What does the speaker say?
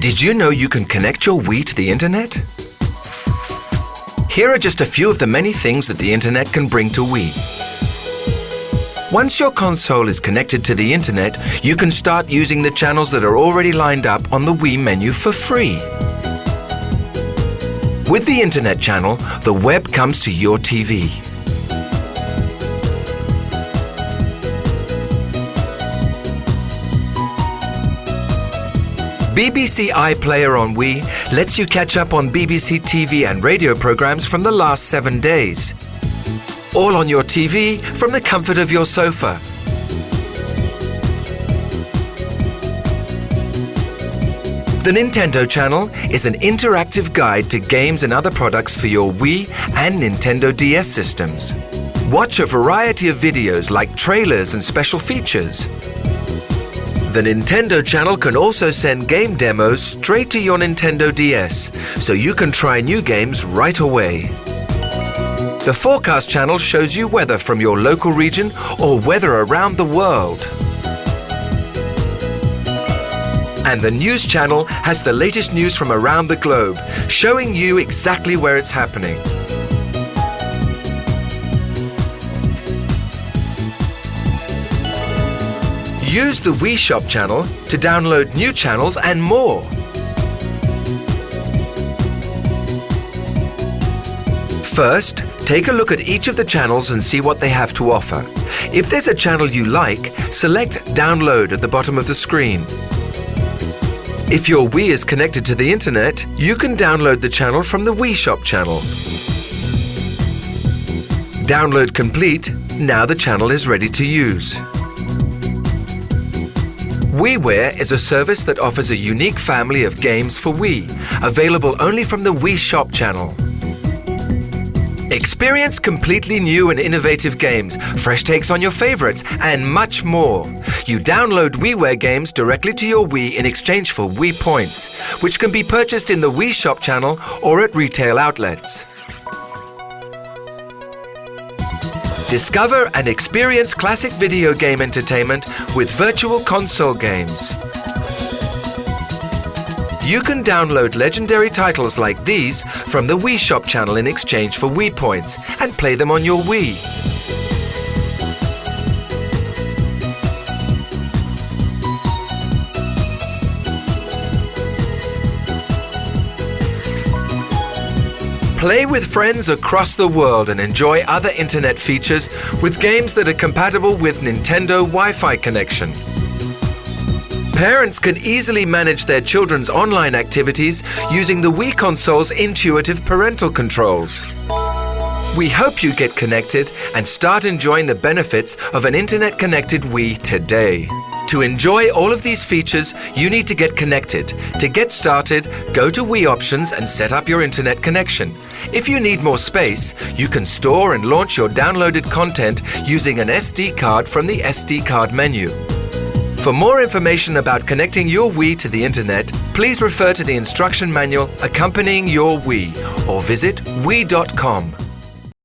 Did you know you can connect your Wii to the internet? Here are just a few of the many things that the internet can bring to Wii. Once your console is connected to the internet, you can start using the channels that are already lined up on the Wii menu for free. With the internet channel, the web comes to your TV. BBC iPlayer on Wii lets you catch up on BBC TV and radio programs from the last seven days. All on your TV from the comfort of your sofa. The Nintendo Channel is an interactive guide to games and other products for your Wii and Nintendo DS systems. Watch a variety of videos like trailers and special features. The Nintendo channel can also send game demos straight to your Nintendo DS, so you can try new games right away. The Forecast channel shows you weather from your local region or weather around the world. And the News channel has the latest news from around the globe, showing you exactly where it's happening. Use the Wii Shop channel to download new channels and more. First, take a look at each of the channels and see what they have to offer. If there's a channel you like, select Download at the bottom of the screen. If your Wii is connected to the internet, you can download the channel from the Wii Shop channel. Download complete, now the channel is ready to use. WiiWare is a service that offers a unique family of games for Wii, available only from the Wii Shop channel. Experience completely new and innovative games, fresh takes on your favorites, and much more. You download WiiWare games directly to your Wii in exchange for Wii points, which can be purchased in the Wii Shop channel or at retail outlets. Discover and experience classic video game entertainment with virtual console games. You can download legendary titles like these from the Wii Shop channel in exchange for Wii points and play them on your Wii. Play with friends across the world and enjoy other internet features with games that are compatible with Nintendo Wi-Fi connection. Parents can easily manage their children's online activities using the Wii console's intuitive parental controls. We hope you get connected and start enjoying the benefits of an internet-connected Wii today. To enjoy all of these features, you need to get connected. To get started, go to Wii Options and set up your internet connection. If you need more space, you can store and launch your downloaded content using an SD card from the SD card menu. For more information about connecting your Wii to the internet, please refer to the instruction manual accompanying your Wii or visit Wii.com.